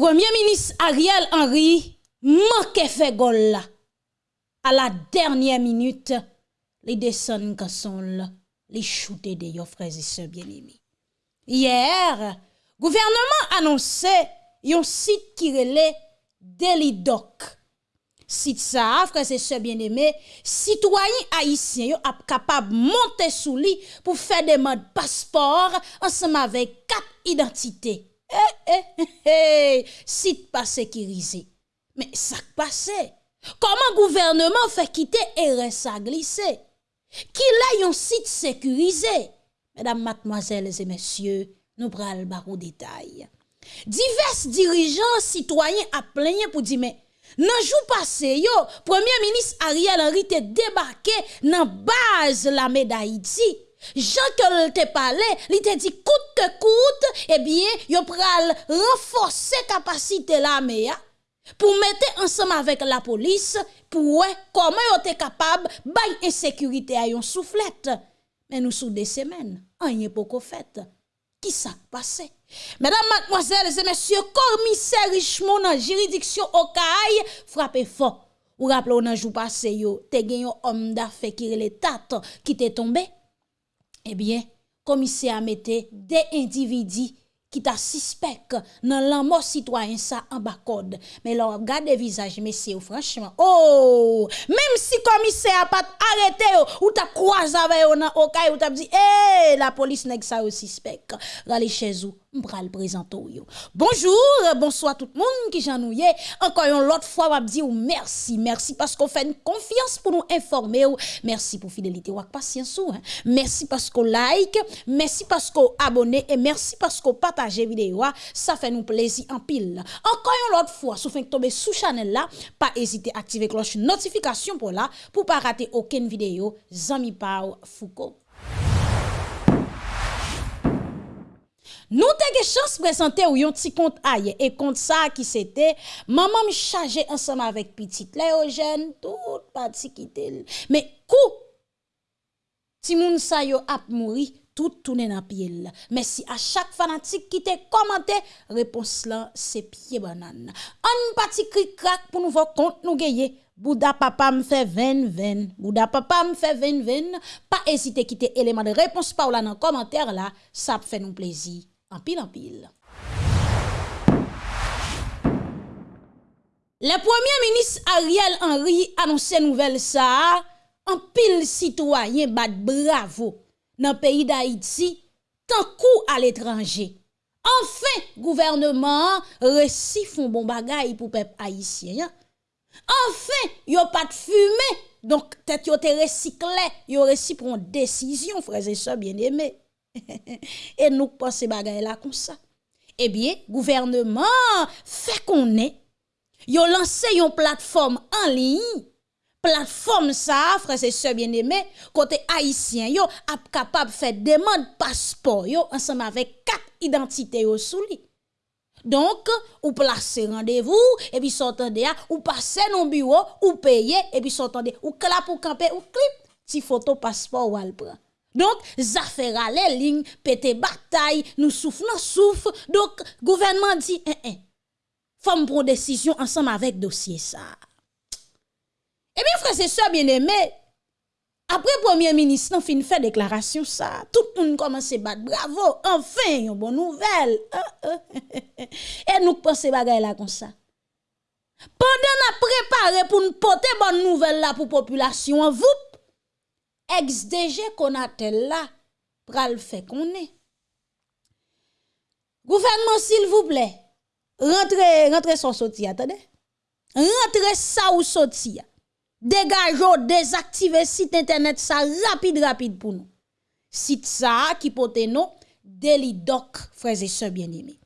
Premier ministre Ariel Henry manque fait gol. À la dernière minute, les descendent là, les shooter de yo frères et sœurs bien-aimés. Hier, gouvernement annoncé un site qui relait Delidoc. Site ça, frères et sœurs bien-aimés, citoyens haïtiens yo ap capable monter sous lui pour faire des modes passeport ensemble avec quatre identités. Eh, eh, eh, eh, site pas sécurisé. Mais ça passe. Comment gouvernement fait quitter RSA glissé? Qui l'a un site sécurisé? Mesdames, mademoiselles et messieurs, nous prenons le détail. Divers dirigeants citoyens a plaigné pour dire mais nan jou passé yo, Premier ministre Ariel Henry te débarqué dans base la d'Haïti. Jean que te parlé, il te dit coûte que coûte, eh bien, yo pral renforcer capacité l'armée pour mettre ensemble avec la police pour comment yo te capable bay insécurité à yon soufflette. Mais nous sous des semaines, rien pas fait. Qui ça passé? Mesdames, mademoiselles et messieurs, commissaire Richemont dans juridiction Okaï frappé fort. Ou rappelez nan jou passé yo, te gen yon homme d'affaires qui te tombé. Eh bien, komisè a mette de individi ki ta sispek nan lan mò sitwayen sa an bakod. Men lò gade vizaj mesye ou franchman, oh, mèm si komise a pat arete yo, ou ta kwa zave yo nan okay, ou ta bzi, e, eh, la polis neg sa yo sispek. Rale chèzou, m'pral présenter. Bonjour, bonsoir tout le monde qui j'ennuie. Encore une autre fois, va dire merci, merci parce qu'on fait une confiance pour nous informer. Merci pour fidélité ou patience hein. Merci parce qu'on like, merci parce qu'on abonne et merci parce qu'on partage vidéo. Ça fait nous plaisir en pile. Encore une autre fois, si vous tomber sous channel là, pas hésiter à activer cloche notification pour là pour pas rater aucune vidéo. Zami Pau Foucault. Nou te ge chans prezante ou yon ti kont aye. E kont sa ki sete, maman mi chaje ansama vek pitit. Le yo jen, tout pati ki tel. Me kou, ti moun sa yo ap mouri, tout tounen ap yel. Me si a chak fanatik ki te komante, repons lan se pie banan. An pati kri krak pou nou vok kont nou geye. Bouda papa me fait 20 20. Bouda papa me fait 20 20. Pas hésiter quitter élément de réponse par là dans commentaire là, ça fait nous plaisir. En pile en pile. Le premier ministre Ariel Henry annonçait nouvelle ça, en pile citoyen bat bravo dans le pays d'Haïti, tant coup à l'étranger. Enfin, gouvernement récit font bon bagay pour peuple haïtien. Enfin, yo pas de fumée. Donc, peut-être yo te recyclé, yo une décision, frères et sœurs bien-aimés. Et nous pensons bagay là comme ça. Eh bien, gouvernement fait qu'on est, yo lancé une plateforme en ligne. Plateforme ça, frères et sœurs bien-aimés, côté haïtien, yo ap capable faire demande passeport yo ensemble avec quatre identités yo sous. Donc, ou placez rendez-vous, et puis s'entendez, ou passez dans bureau, ou payez, et puis s'entendez, ou clap ou camper, ou clip, si photo passeport ou al prend. Donc, ça fait râler ligne, pété bataille, nous souffrons, souffre. Donc, gouvernement dit, eh, eh, faut prendre décision ensemble avec dossier ça. Eh bien, frère, c'est ça, bien aimé. Après, premier ministre, fin fait déclaration ça. Tout le monde commence à battre. Bravo, enfin, une bonne nouvelle. Et nous pensons bagay là comme ça? Pendant nous préparé pour nous porter bonne nouvelle là pour la population, vous ex-DG Konatel la pral fè konè. Gouvernement, s'il vous plaît, rentre, rentre son soti, attendez. Rentre sa ou soti. Degajo, désactive site internet sa rapide, rapide pou nou. Site sa ki pote nou, delidoc, frères et sœurs bien-aimés.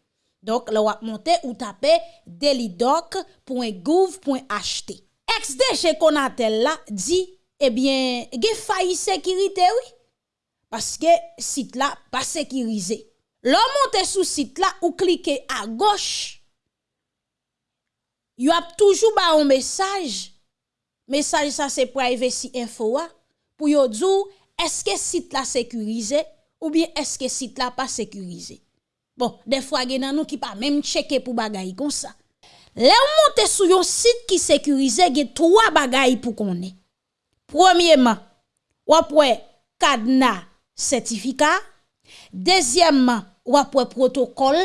Donc, là, vous montez ou tapez delidoc.gouv.ht. Ex-DG Konatel la dit eh bien, il y a sécurité, oui. Parce que site là pas sécurisé. L'on monte sous site là ou cliquez à gauche. Il y a toujours un message. Message ça c'est privacy info pour yo dire est-ce que site là sécurisé ou bien est-ce que site là pas sécurisé? Bon, des fois, gen nan nou qui pas même checker pour bagay comme ça. Là, on monte sur un site qui sécurisé, gen trois bagay pour qu'on ait. Premièrement, ou après cadenas certificat. Deuxièmement, ou après protocole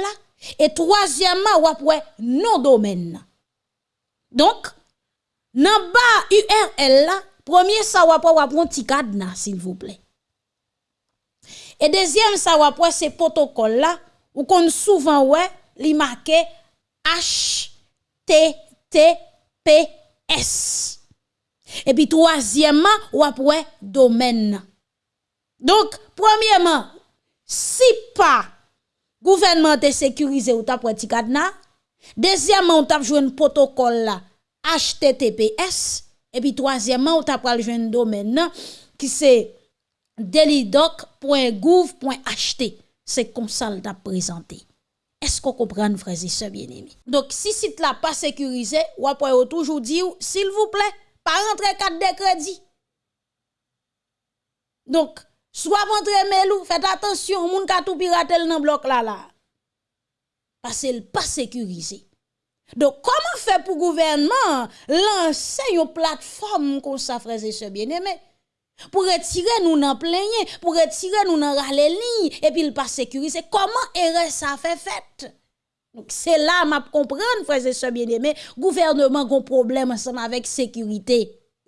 et troisièmement, ou après non domaine. Donc, nan bas URL là, premier ça ou après ou après un petit cadenas s'il vous plaît. Et deuxième ça ou après c'est protocole là ou qu'on souvent ouais, li marqué HTTPS. Et puis troisièmement, ou après domaine. Donc, premièrement, si pas gouvernement te sécurisé ou t'a petit cadenas, deuxièmement, on t'a joué un protocole HTTPS et puis troisièmement, on t'a pral joué un domaine qui c'est delidoc.gouv.ht. C'est comme ça t'a présenté. Est-ce qu'on comprend, frères et sœurs bien-aimés? Donc, si site là pas sécurisé, ou après, toujours dit, s'il vous plaît, pas rentrer carte de crédit. Donc, soit rentrer melou, faites attention, moun ka tout piratel dans bloc là là. Parce qu'il pas sécurisé. Donc, comment faire pour le gouvernement lancer une plateforme comme ça, frères et bien-aimés? Pour retirer nous dans plein pour retirer nous dans lignes, et puis il pas sécurisé. Comment ça fait fait? Donc c'est là m'a comprendre frères et sœurs bien-aimés, gouvernement gon problème ensemble avec sécurité.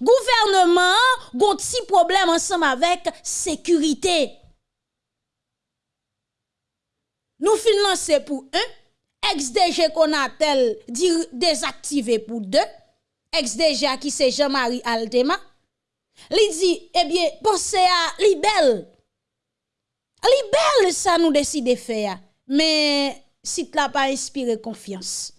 gouvernement gon petit problème ensemble avec sécurité. Nous financer pour un ex-DG qu'on a tel désactivé pour deux, ex-DG qui c'est Jean-Marie Altema. Li dit eh bien pensez à libelle Li belle, ça nous décide de faire. Mais, si tu pas inspiré confiance,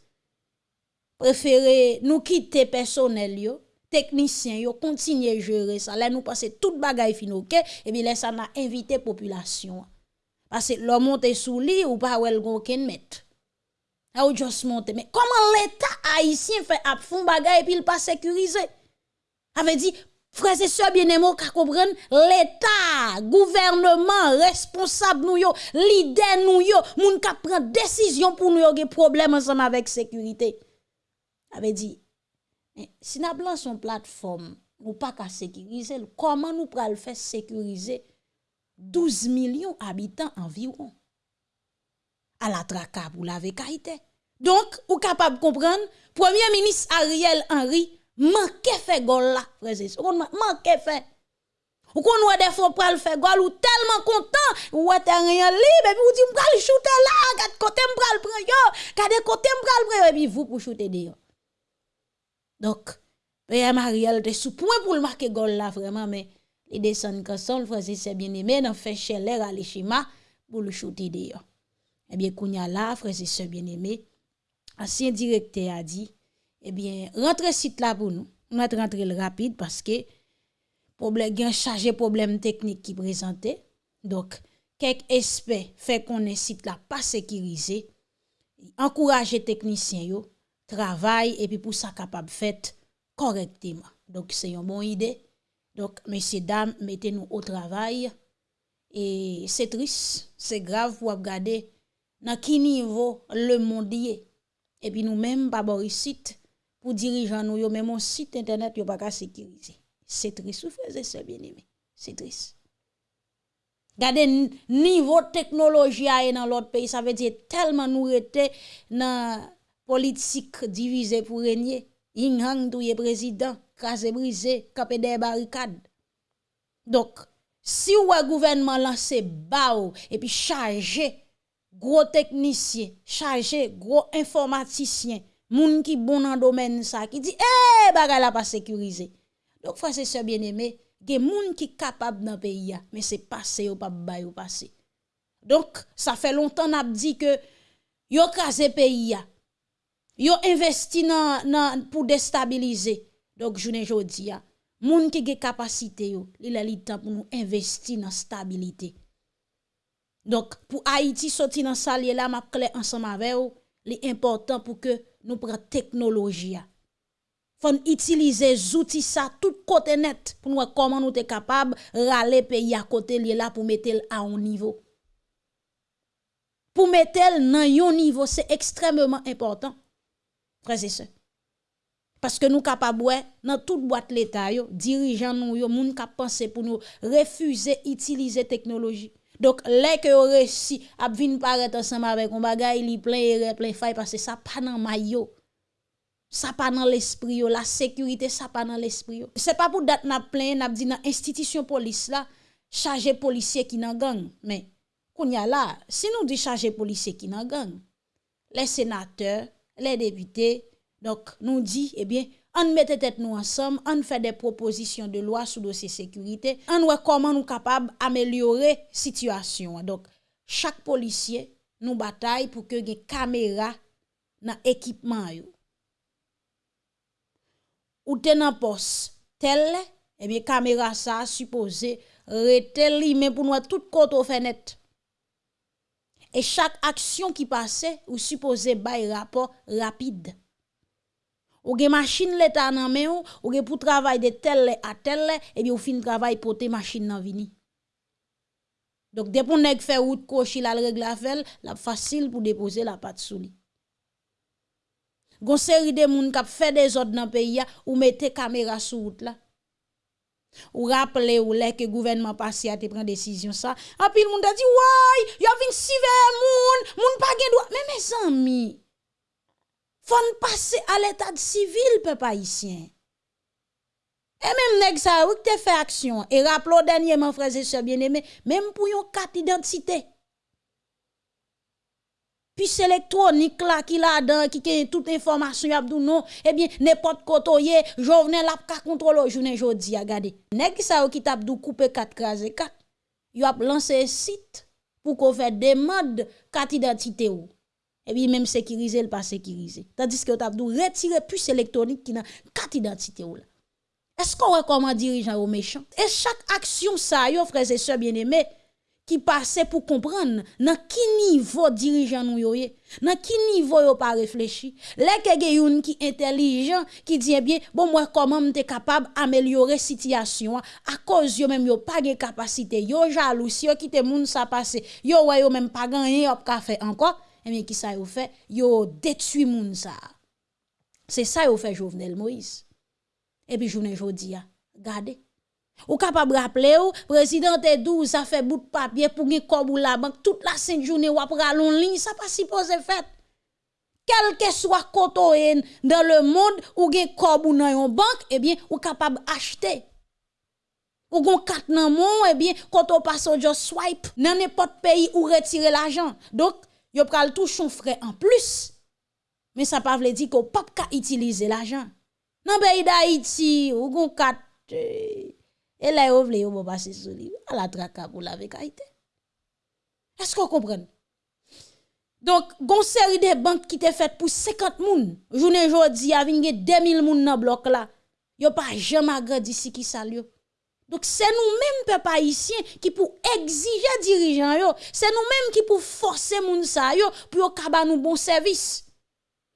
préférez nous quitter personnel technicien yo, continuer gérer ça. Là, nous passer toute bagaille fin ok, et bien là, ça n'a invité population. Parce que l'homme monte sous lit ou pas ou elle ken met. A ou juste monter. Mais comment l'État haïtien fait ap fond bagay et puis il pas sécurisé? Frères et sœurs bien-aimés, comprendre, l'État, gouvernement, responsable nous yo, leader nous yo, moun ka prend décision pour nous des problème ensemble avec sécurité. Avait dit, si n'a blanc son plateforme, ou pas qu'à sécuriser, comment nous pral faire sécuriser 12 millions d'habitants environ? À la traka pour la vekaïté. Donc, ou capable de comprendre, Premier ministre Ariel Henry manque fait gol là, frère. On manque fait. Ou qu'on voit des fois pral faire gol ou tellement content, ou t'es rien libre et puis ou dit m'pral shooter là, quatre côté m'pral prendre yo, quatre côté m'pral prendre et puis vous pour shooter dehors. Donc, Père Ariel était sous point pour le marquer gol là vraiment mais il descend ça, le frère c'est bien aimé, dans fait chaleur à l'échima pour le shooter d'ailleurs. Eh bien, kounya là, frère c'est bien aimé, ancien directeur a dit, eh bien, rentrez site là pour nous. On va rentrer le rapide parce que problème chargé problème technique qui présentait. Donc, quelques experts fait qu'on est site là pas sécurisé. Encourager techniciens yo travail et puis pour ça capable fait correctement. Donc c'est une bonne idée donc, messieurs, dames, mettez-nous au travail. Et c'est triste, c'est grave pour regarder dans quel niveau le monde est. Et puis nous-mêmes, pas site pour dirigeants nous, même un site internet, yo pas sécuriser. C'est triste, vous faites ça bien aimé. C'est triste. Regardez niveau technologie dans l'autre pays, ça veut dire tellement nous étions dans politique divisée pour régner. Yin Hang est président crasé brisé, capé des barricades. Donc, si un gouvernement lancé bao et puis chargé gros technicien, chargé gros informaticien, moun qui bon dans domaine ça qui dit eh bagay la pas sécurisé. Donc frère c'est ça bien aimé, gen moun qui capable dans pays mais c'est passé ou pas bay ou passé. Donc ça fait longtemps n'a dit que yo crasé pays Yo investi nan, pour déstabiliser. Donc, ne jodi a, moun qui ge capacité yo, il a temps pour nous investir dans stabilité. Donc, pour Haïti sortir dans salier là, m'a clé ensemble avec vous, important pour que nou pran teknoloji ya. Fon itilize zouti sa tout kote net pou nou wè koman nou te kapab rale peyi a kote li la pou metel a on nivou. Pou metel nan yon nivou, se ekstremement important. Prese se. Paske nou kapab wè nan tout boat l'Etat yo, dirijan nou yo, moun kap panse pou nou refuze itilize teknoloji. Donc, les que vous réussi à venir paraître ensemble avec un bagay, li plein e plein faille parce que ça pas dans maillot. Ça pas dans l'esprit la sécurité ça pas dans l'esprit C'est pas pour date n'a plein n'a dit dans institution police là, chargé policier qui dans gang, mais qu'on y a là, si nous dit chargé policier qui dans gang, les sénateurs, les députés, donc nous dit eh bien on mette tête nous ensemble, on fait des propositions de loi sous dossier sécurité, on voit comment nous capable améliorer situation. Donc chaque policier nous bataille pour que des caméras dans équipement yo. Ou tenant poste tel eh bien caméra ça supposé retel mais pour nous tout côté aux fenêtres. Et chaque action qui passait, ou supposé bail rapport rapide. Ou gen machine l'état nan men ou, ou gen pour travail de tel à tel, et bien ou fin travail pour machine nan vini. Donc, dès qu'on nèg fait route cochi la règle la fel, la facile pour déposer la patte sous li. Gon série de moun k'ap fait des ordres dans pays ou mettez caméra sous route là. Ou rappelez ou les que gouvernement passé a te prend décision ça. En pile moun a dit, "Ouais, y a vinn sive moun, moun pa gen droit." Mais mes amis, faut passer à l'état civil, peuple haïtien. Et même nèg ça ou te fait action. Et rappelons dernièrement frères et sœurs bien-aimés, même pour yon carte d'identité. Puis électronique là qui là dedans qui a toute information y non. Eh bien n'importe kotoye jovenel la ka contrôler journée jodi a gade nèg ça qui t'a dou couper 4 craser 4 y a lancé site pour qu'on fait demande carte d'identité ou et puis même sécuriser le pas sécuriser tandis que tu as retirer puce électronique qui n'a carte d'identité est-ce qu'on recommande dirigeant au méchant? Et chaque action ça yo frères et sœurs bien-aimés qui passe pour comprendre dans qui niveau dirigeant nous yo dans qui niveau yo pas réfléchi? Les que qui intelligent qui dit eh bien bon moi comment m'te capable améliorer situation? À cause yo même yo pas de capacité yo jaloux si yo quitte moun ça passer yo ouais yo même pas gagné yo pas faire encore eh bien qui ça yo fait? Yo détruit moun ça. C'est ça yo fait Jovenel Moïse. Et puis journée jodi a regardez. Ou capable rappeler ou? Président te 12 ça fait bout de papier pour gen comme la banque. Toute la sainte journée ou après en ligne ça pas supposé fait quel que soit côté dans le monde ou gen comme ou dans une banque eh bien ou capable acheter ou gon carte nan mon eh bien quand on passe au swipe dans n'importe pays ou retirer l'argent. Donc yo pral touche son frais en plus. Mais ça pas veut dire qu'on pas ka utiliser l'argent. Dans pays d'Haïti, ou gon kat et là yo vle yo passer sur lui à la traka pour la Haïti. Est-ce qu'on comprend? Donc, gon série de banques qui te fait pour 50 moun. Journée jodi a vinn 2000 moun dans bloc là. Yo pas jamais agrandi si qui salio. Donc c'est nous-mêmes peuple haïtien qui pour exiger dirigeants yo, c'est nous-mêmes qui pour forcer moun sa yo pour kaba nous bon service.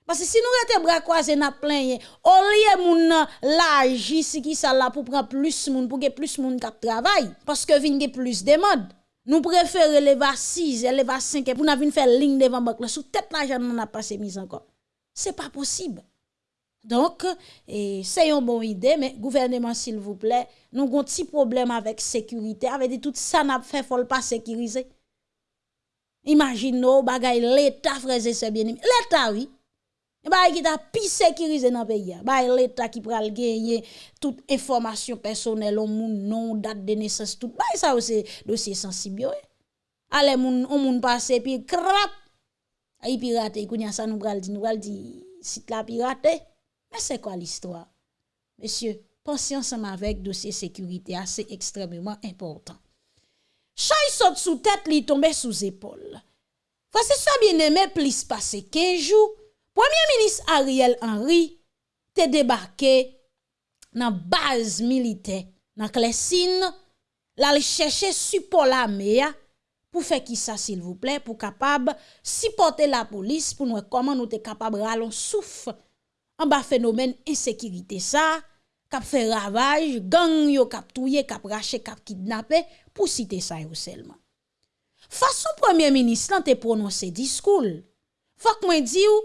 Parce que si nous rete bras croisés n'a plein au lieu moun l'argent si qui ça là pour prendre plus moun pour que plus moun k'ap travail parce que vinn plus demande. Nous préférons lever 6, lever 5 pour n'a faire ligne devant banque sous tête l'argent n'a pas mis encore. C'est pas possible. Donc, c'est une bonne idée, mais gouvernement, s'il vous plaît, nous avons un petit problème avec sécurité. Avec dit, tout ça n'a fait, faut pas sécuriser. Imaginez, bagay l'État, frère et bien L'État, oui. Bah, qui t'a pi sécurisé dans le pays. Bah, l'État qui pral gagner toute information personnelle, mon nom, date de naissance, tout. Bah, ça aussi, dossier sensible. Allez, moun, on moun passe, puis crap. Aïe, pirate, kounya ça nous pral dit, nous pral dit, site la pirate. Mais c'est quoi l'histoire? Monsieur, pensez ensemble avec dossier sécurité, c'est extrêmement important. Chay saute sous tête, li tombe sous épaule. Voici ça bien aimé, plus passé 15 jours. Premier ministre Ariel Henry te débarqué dans base militaire, dans Clessine, là chercher support la mea pour faire qui ça s'il vous plaît pour capable supporter la police pour nous comment nous sommes capables ralon souffle an ba fenomen insekirite sa, kap fe ravaj, gang yo kap touye, kap rache, kap kidnapè, pou site sa yo selman. Fason premier ministre lan te prononse diskoul, fak mwen di ou,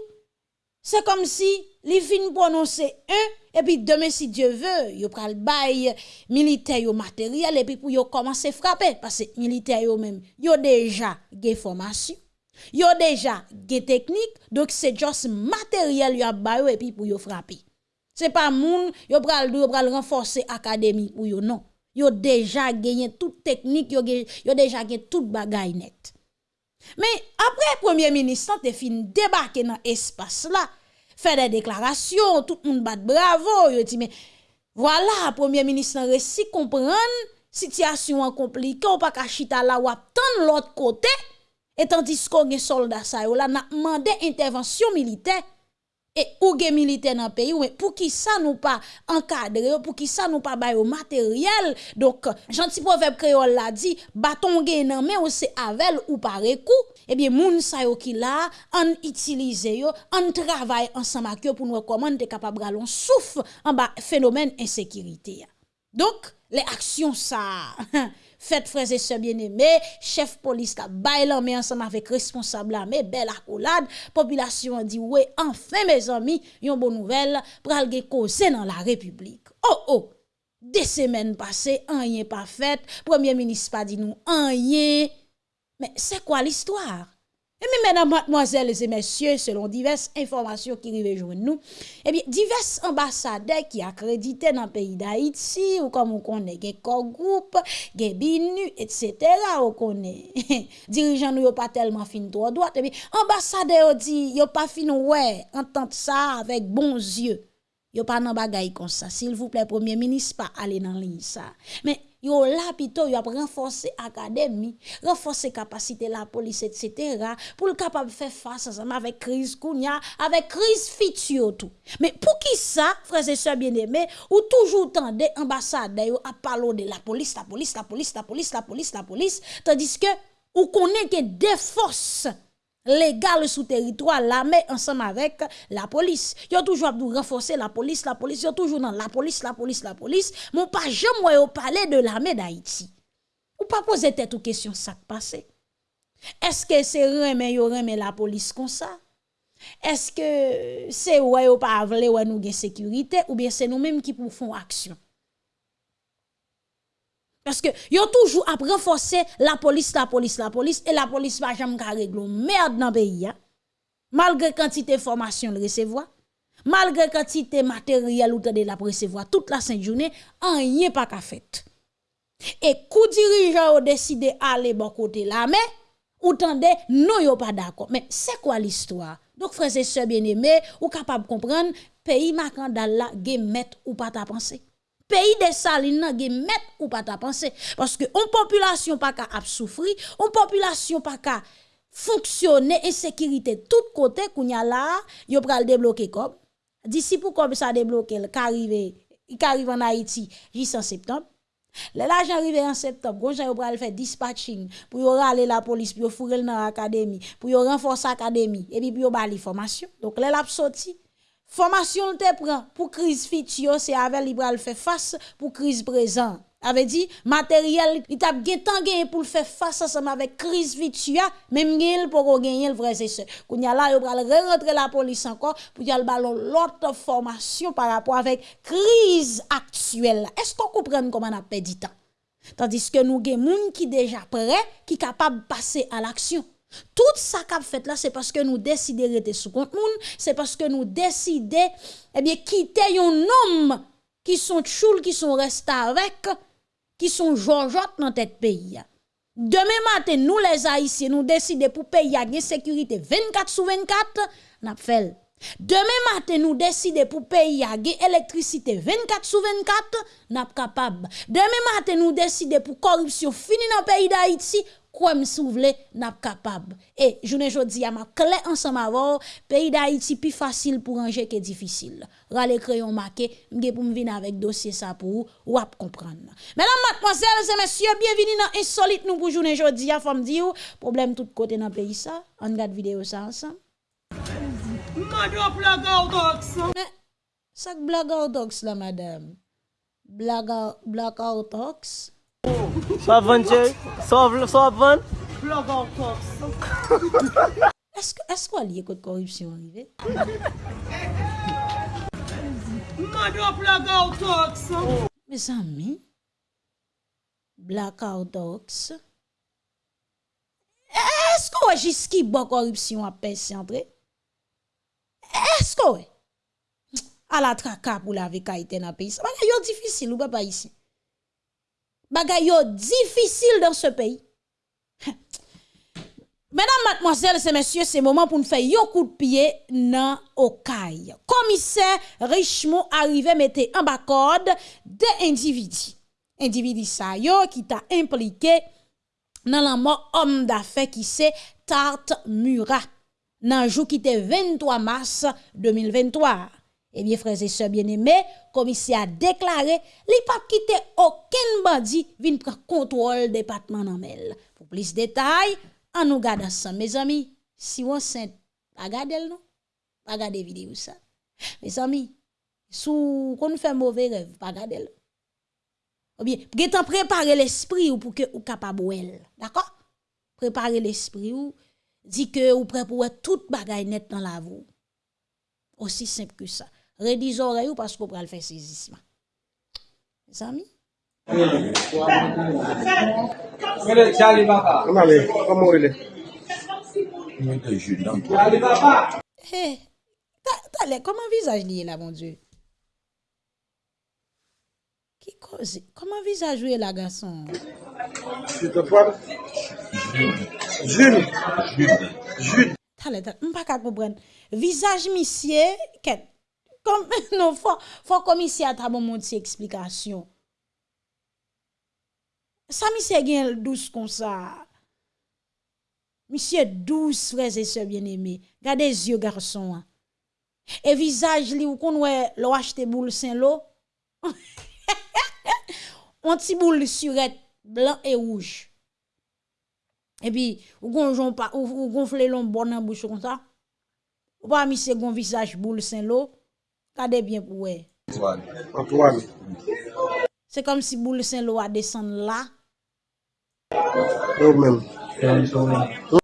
se kom si li fin prononse un, epi demen si Diyo ve, yo pral bay militer yo materyal, epi pou yo komanse frape, pase militer yo men, yo deja ge formasyon, Yo déjà gen technique donc c'est juste matériel yo bay et puis pour yo frapper. C'est pas moun yo pral yo pral renforcer académie pour yo non. Yo déjà gagné toute technique, yo, yo déjà gagné toute bagaille net. Mais après premier ministre te fin débarquer dans espace là, fait des déclarations, tout le monde bat bravo, yo dit mais voilà premier ministre réussi comprendre situation compliquée, ou pas chita là ou l'autre côté et tandis qu'on est soldat ça yo là n'a demandé intervention militaire et ou gen militaire dans pays mais pour qui ça nous pas encadrer pour qui ça nous pas bail matériel? Donc gentil proverbe créole l'a dit bâton gen nan mais ou c'est avec ou par coup eh bien moun sa yo qui on utilise yo on travaille ensemble pour nous comment être capable galon en bas phénomène insécurité. Donc les actions ça Faites frères et sœurs bien-aimés, chef police qui bail mais ensemble avec responsable mais belle accolade, population a dit ouais, enfin mes amis, une bonne nouvelle pour aller causer dans la République. Oh oh. Des semaines passées, rien pas fait, premier ministre pas dit nous rien. Mais c'est quoi l'histoire? Et bien, mesdames, mademoiselles et messieurs, selon diverses informations qui arrivent nous, eh bien, divers ambassadeurs qui accrédités dans le pays d'Haïti, ou comme on connaît, des groupe, des binu, etc., on connaît. Dirigeants nous pas tellement fin droit droit, eh bien, ambassadeurs dit, yo pas fin ouais, entendre ça avec bons yeux. Yo pas nan bagay comme ça. S'il vous plaît, premier ministre, pas aller dans ligne. Mais yo plutôt yo renforcer académie renforcer capacité la police etc. pour le capable faire face ensemble avec crise kounya avec crise future tout mais pour qui ça frères et sœurs bien-aimés ou toujours tendez ambassade yo à parler de la police la police la police la police la police la police tandis que ou connaît que des forces légal sous territoire l'armée ensemble avec la police. Yo toujours dû renforcer la police la police. Yo toujours dans la police la police la police. Mon pas jamais yo parler de l'armée d'Haïti. Ou pas poser tête ou question ça passé est-ce que c'est remet yo remet la police comme ça? Est-ce que c'est ouais yo pas vle ouais nous sécurité ou bien c'est nous-mêmes qui pour font action? Parce que yo toujours à renforcer la police, la police, la police, et la police va jamais régler merde dans le pays. Hein. Malgré quantité de formation recevoir, malgré quantité matériel ou de la recevoir toute la sainte journée, rien pas fait. Et coup dirigeant ont décidé aller bon côté là, mais ou tendez, non yo pas d'accord. Mais c'est quoi l'histoire? Donc frères et sœurs bien-aimés, ou capable de comprendre, pays macandal là, met ou pas ta pensée pays des salines nan gen met ou pas ta penser parce que on population pas ka ap souffrir on population pas ka fonctionner insécurité tout côté kounya là yo pral débloquer comme. D'ici pour comme ça débloquer qu'arrive arrive en Haïti jusqu'en septembre. L'argent arrive en septembre, gonja yo pral faire dispatching pour yo rale la police, pour yo fourrer dans l'académie, pour yo renforcer l'académie et puis pour yo ba formation. Donc là l'a sorti Formation te prend pour crise future, c'est avec libéral fait face pour crise présent. Avait dit matériel, il t'a gen tant pour faire face ensemble avec crise future, même gagner pour gagner le vrai c'est ça. Kounya là yo pral rentrer la police encore pour y ballon l'autre formation par rapport avec crise actuelle. Est-ce qu'on comprend comment on a perdu temps? Tandis que nous gen moun qui déjà prêt, qui capable passer à l'action. Tout ça qu'a fait là, c'est parce que nous décidons de rester sous compte c'est parce que nous décidons, eh bien, quitter un homme qui sont choul, qui sont restés avec, qui sont Georgeotte dans tête pays. Demain matin, nous les Haïtiens, nous décidons pour payer la sécurité 24 sur 24, n'a fait. Demain matin, nous décidons pour payer la électricité 24 sur 24, n'a capable. Demain matin, nous décidons pour corruption fini dans le pays d'Haïti, quoi me souvle n'a capable. Et journée jodi a m'a clé ensemble avant pays d'Haïti plus facile pour ranger que difficile. Rale crayon marqué m'gé pour venir avec dossier ça pour ou ap comprendre. Mesdames mademoiselles et messieurs bienvenue dans insolite. Nous pour journée jodi a femme dire problème tout côté dans pays ça. On regarde vidéo ça ensemble. Madame Blackout Sak Blackout la madame? Blackout Blackout Sa van chè? Sa van? Blog an kops. Esko liye kote korupsyon rive? Mado blog an kops. Me zami, blog an kops, esko wè jiski bo korupsyon apes yantre? Esko wè? A la traka pou la veka iten apes. Yo difisil ou pa pa isi. Bagay yo difficile dans ce pays. Mesdames, mademoiselles et messieurs, c'est moment pour nous faire un coup de pied dans Okaï. Commissaire Richemont arrivé mettait en bas code des individus. Individus ça qui t'a impliqué dans la mort homme d'affaires qui c'est Tarte Murat. Dans jour qui était 23 mars 2023. Eh bien, frères et sœurs bien-aimés, commissaire a déclaré, li pas quitté aucun bandit vin prendre contrôle département en mel. Pour plus de détails, en nous garde ça, mes amis. Si on saint, regardez non? Regardez vidéo ça. Mes amis, sous qu'on fait mauvais rêve, regardez Ou bien, getan préparer l'esprit ou pour que ou capable D'accord? Préparer l'esprit ou dit que ou prêt pour tout bagay net dans la vie. Aussi simple que ça. redis oreilles parce qu'on va le faire saisissement. Mes amis? Hey, t'as comment visage lié là, mon Dieu? Qui cause? Comment visage joué là, garçon? Jude. Jude. Jude. T'as l'air, m'pas qu'à comprendre. Visage missier, qu'est-ce? comme non faut faut commissaire ta bon monde explication. Ça monsieur gagne douce comme ça. Monsieur douce frères et sœurs bien-aimés. Regardez yeux garçon hein. et visage li ou qu'on ouais l'a boule Saint-Lô un petit boule surette blanc et rouge. Et puis ou gonjon pas ou gonfler l'on bon en bouche comme ça. Ou pas monsieur gon visage boule Saint-Lô Kade bien pou we. Antoine. Se kom si boule Saint-Lô a desen la. Ou men.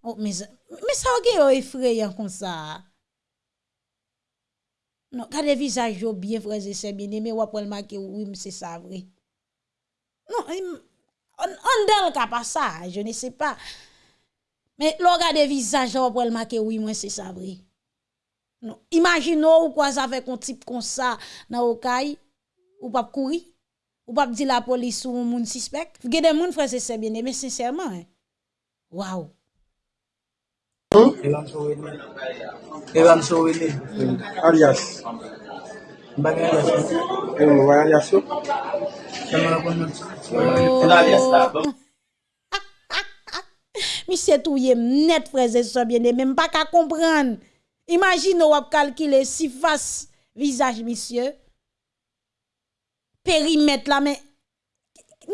Ou men. Me sa ou gen yo efreyan kon sa. Non, kade vizaj yo bien freze se bine, me wap wèl make ou wim se sa vre. Non, on, on del ka pa sa, je ne se pa. Me lo kade vizaj yo wap wèl make ou wim se sa vre. Non. Imaginons ou quoi ça avec un type comme ça dans Okaï, ou pas courir, ou pas dire la police ou un monde suspect. Vous avez des gens, frère, c'est bien mais sincèrement. Hein? Waouh! Evan Sowene. Evan Sowene. Alias. Bagay alias yo. Eman wè alias yo. Eman wè kon nan sou. Alias la. Mi se touye mnet freze so bien de men pa ka kompran. Imagine ou ap calculer si face visage monsieur périmètre là mais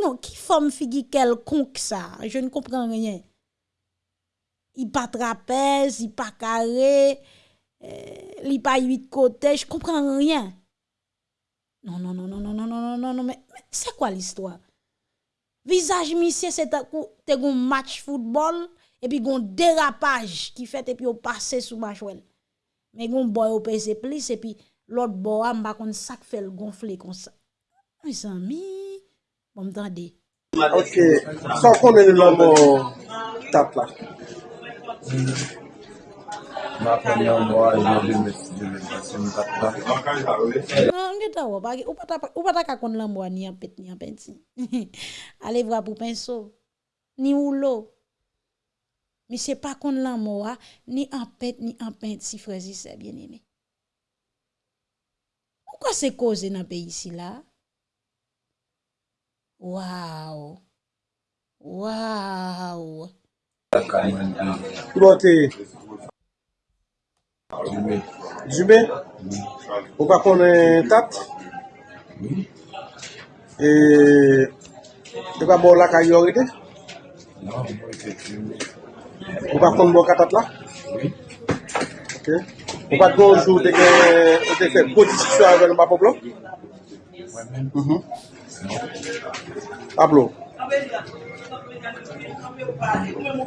non qui forme figure quelconque ça je ne comprends rien. Il pas trapèze, il pas carré, euh, il pas huit côtés, je comprends rien. Non non non non non non non non non non mais, mais c'est quoi l'histoire? Visage monsieur c'est un coup te gon match football et puis gon dérapage qui fait et puis on passe sous match wel. Men goun boy ou pese plis, epi lot bo a mba kon sak fel gonfle kon sa. Mwen san mi, mwen mtande. Ok, san konen lombo tap la? Mwen apen yon bo a yon de meti de meti yon tap la. Nan, mwen ta wap, ou pata kakon lombo a ni apet ni apensi. Ale vwa pou penso, ni oulo. mi se pa kon lan mowa, ni anpet, ni anpent si frezi se bien eme. Ou kwa se koze nan pe yisi la? Waw! Waw! Prote! Jube, ou pa konen tat? E, ou pa bo la kayorite? Non, ou pa konen tat. Ou pa kon bo katat la? Oui. Ok. Ou pa konjou te ke bodisisyon avèl mba poplo? Tablo.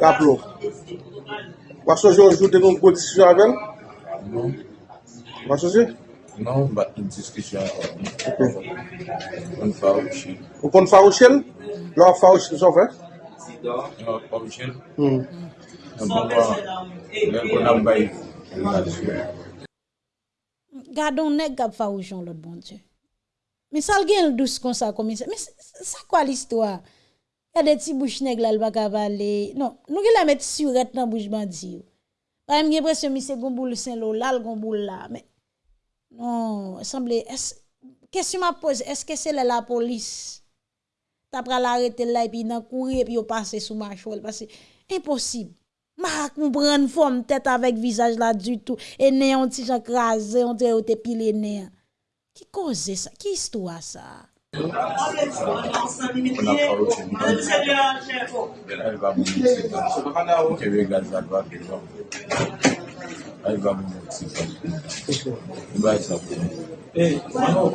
Tablo. Wak soje ou jou te kon bodisisyon avèl? Non. Wak soje? Non, ba indiskusyon avèl. Ok. On fa ou chil. Ou kon fa ou chil? Lò fa ou chil son fè? Non, si da, lò fa ou chil. Hmm. Gadon neg kap fa oujon lot bon Diyo. Mi sal gen l dous kon sa komise. Mi sa kwa l istwa? Kade ti bouch neg lal baka vale. Non, nou gen la met suret nan bouch bandi yo. Pa mwen gen presyon mi se gomboul sen lo lal gomboul la. Men, non, semble, kesyon ma pose, eske se le la polis? Ta pra la rete la epi nan kouri epi yo pase sou ma chol. Pase, imposib. Ma comprendre forme tête avec visage là du tout. Et né on ti jan krasé, on te te pile né. Qui cause ça? Qui histoire ça?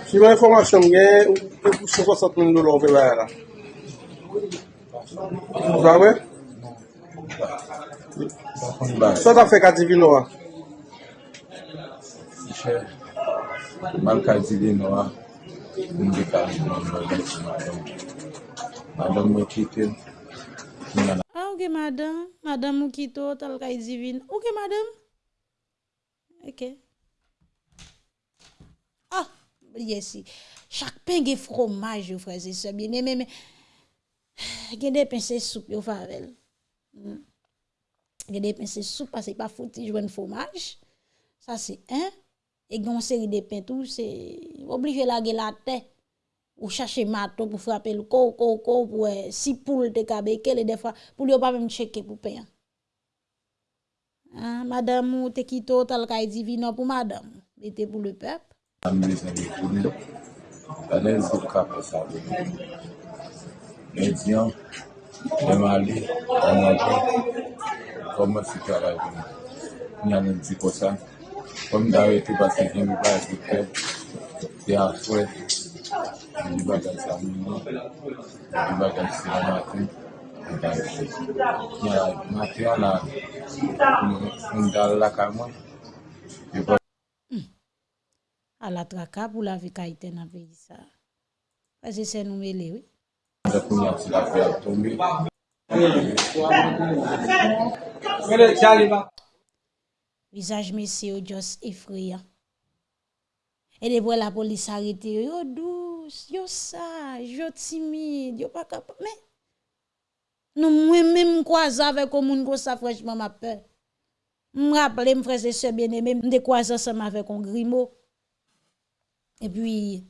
Si mwen informasyon gen, ou pou 60 min dolar ou pe baye la. Ou zavwe? Sot a fe kati vino a? Siche, man kati vino a, mbe kati nan mwen madam. Madam mwen kitil. A ouke madam, madam mwen kito tal kati vino. Ouke madam? Ok. Ah, yesi. Chak pen ge fromaj yo freze sebyen. Mwen mwen mwen. Gen de pen se soup yo favel. Mm. gen Gede pense soupe, parce que pas fouti jouer fromage. Ça, c'est un. Et gon série de pains tout, c'est obligé la laguer la tête. Ou chercher marteau pour frapper le corps, corps, corps, pour si poule te kabeke, et des fois, pour lui pas même checker pour payer. Ah, madame, ou te quitto, tal kay e divino pour madame. était pour le peuple. Anez do kapo sa veni. Medyan, Dema ale, anaje, komman si travay geni. Nyanen si posan. Kom dawe ki basi geni ba e kite, te aswe, di bagay sa mouno, di bagay si la maten, di bagay se. Nyan maten ala, mdal la kamon, yo pa. Hmm. Ala traka pou la vi kaiten apè yisa. Pase se nou me lewe. Mwen kon yon si la fè al tombe. Visaj mesye yo jos efreya. E debwe la polis arete yo, yo dous, yo saj, yo timid, yo pa kapa. Men, nou mwen men mkwa zave komoun kwa sa frejman ma pe. Mraple mfreze se bieneme, mde kwa sa se ma fe kon grimo. E pi,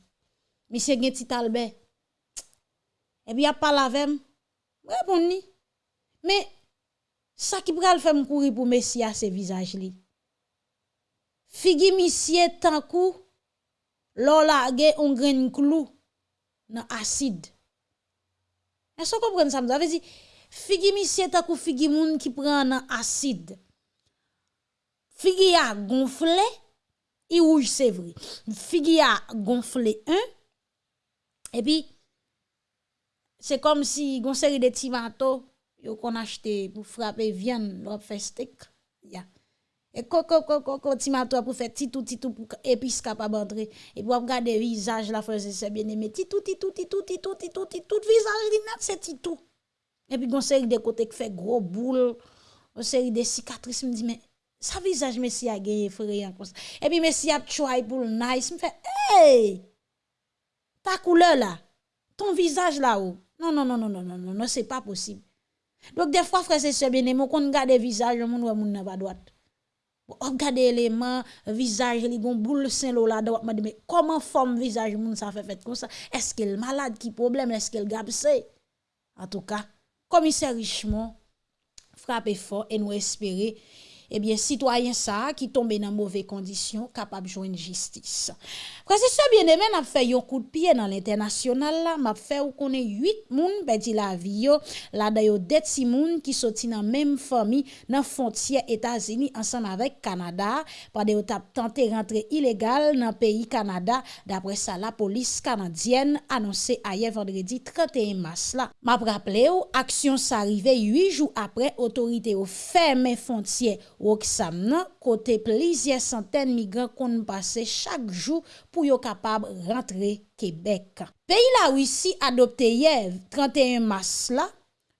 misye gen titalbe. epi ap pala vem, repon ni. Me, sa ki pral fem kouri pou Mesia se vizaj li. Figi misye tankou, lola ge on gren klou nan asid. E so kompren sa mda, vezi, figi misye tankou figi moun ki pran nan asid. Figi ya gonfle, i rouj se vri. Figi ya gonfle un, epi, c'est comme si gon série de tomato yo qu'on acheté pour frapper viande, l'op fait steak. Ya. Et coco coco coco tomato pour faire titou titou pour épice capable entrer et pour regarder visage la frère c'est bien aimé titou titou titou titou titou titou visage li net c'est titou. Et puis gon série de côté qui fait gros boule, gon série de cicatrices me dit mais ça visage messi a gagné frère. Et puis messi a try pour nice me fait hey ta couleur là, ton visage là haut. Non non non non non non non, non c'est pas possible. Donc des fois frère c'est sœur bien aimé qu'on regarde visage moun ouais moun nan pas droite. Regardez l'élément visage li gon boule saint là droite dit mais comment forme visage moun ça fait fait comme ça? Est-ce qu'elle malade? Qui problème? Est-ce qu'elle gabsé En tout cas, commissaire Richemont frappé fort et nous espérer ebyen sitwayen sa ki tombe nan mouve kondisyon kapap jwen jistis. Prese se bieneme nap fe yon kou de piye nan l'internasyonal la, map fe ou konen 8 moun pedi la vi yo, la dayo det si moun ki soti nan menm fami nan fontye Etasini ansan avek Kanada, pade yo tap tante rentre ilegal nan peyi Kanada, dapre sa la polis Kanadyen anonse aye vendredi 31 mas la. Map rappele yo, aksyon sa rive 8 jou apre otorite yo ferme fontye Roksam nan, kote plizye santen migran kon pase chak jou pou yo kapab rentre Kebek. Peyi la wisi adopte yev 31 mas la,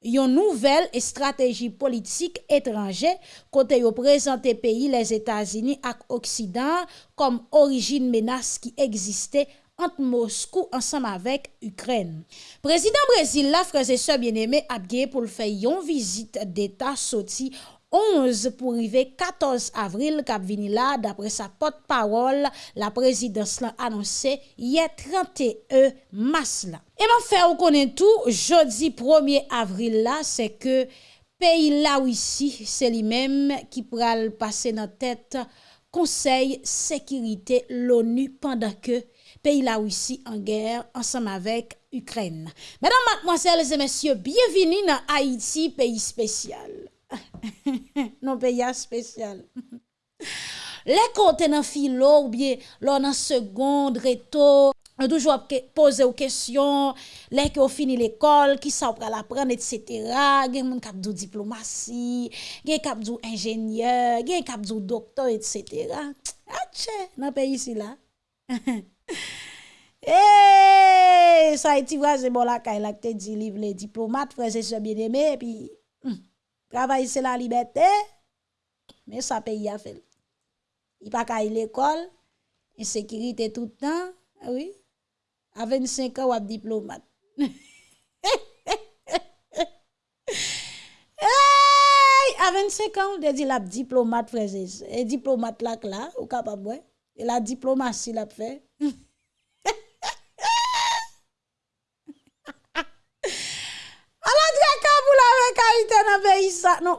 yon nouvel estrategi politik etranje kote yo prezante peyi les Etasini ak Oksidan kom orijin menas ki egziste ant Moskou ansam avek Ukren. Prezident Brezil la freze se bieneme ap geye pou l fey yon vizit d'Etat soti 11 pour arriver 14 avril cap vini là d'après sa porte-parole la présidence l'a annoncé hier 31 mars là. Et m'a fait on connaît tout jeudi 1er avril là c'est que pays là ici c'est lui-même qui pral passer dans tête Conseil sécurité l'ONU pendant que pays là ici en guerre ensemble avec Ukraine. Mesdames, mademoiselles et messieurs, bienvenue dans Haïti, pays spécial. non peya spesyal. Le kote nan filo ou bie lò nan segonde, reto, nou toujou ap pose ou kesyon, le ki ou fini l'ekol, ki sa ou pral apren, etc. Gen moun kap dou diplomasi, gen kap dou enjenyeur, gen kap dou doktor, etc. Atche, nan peyi si la. Eyyy, sa iti vwa se bon la kay lak te di liv le diplomat, freze se bieneme, pi... Travail, c'est la liberté, mais ça paye à faire. Il pas qu'à l'école, insécurité tout le temps, ah oui. À 25 ans, on diplomate. à 25 ans, on dit la diplomate, frère. Et diplomate là, là, ou capable, Et la diplomatie, la fait.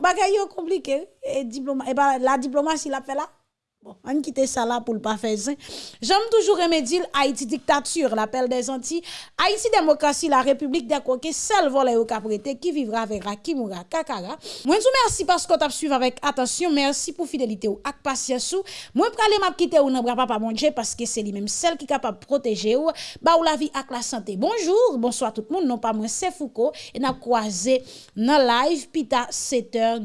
bagay yo compliqué et diploma et bah, la diplomatie l'a fait là Bon, on quitte ça là pour le pas faire J'aime toujours remédier Haïti dictature, l'appel des Antilles. Haïti démocratie, la République des coquets, seul volet au caprété qui vivra verra, qui mourra, kakara. Moi, vous merci parce que as suivi avec attention. Merci pour fidélité ou ak patience ou. Moi, pralé m'a quitter ou papa mon Dieu parce que c'est lui-même celle qui est capable de protéger ou, ba ou la vie ak la santé. Bonjour, bonsoir tout le monde. Non pas moi, c'est Foucault. Et n'a croisé dans live, pita 7h.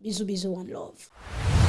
Bisous, bisous, one love.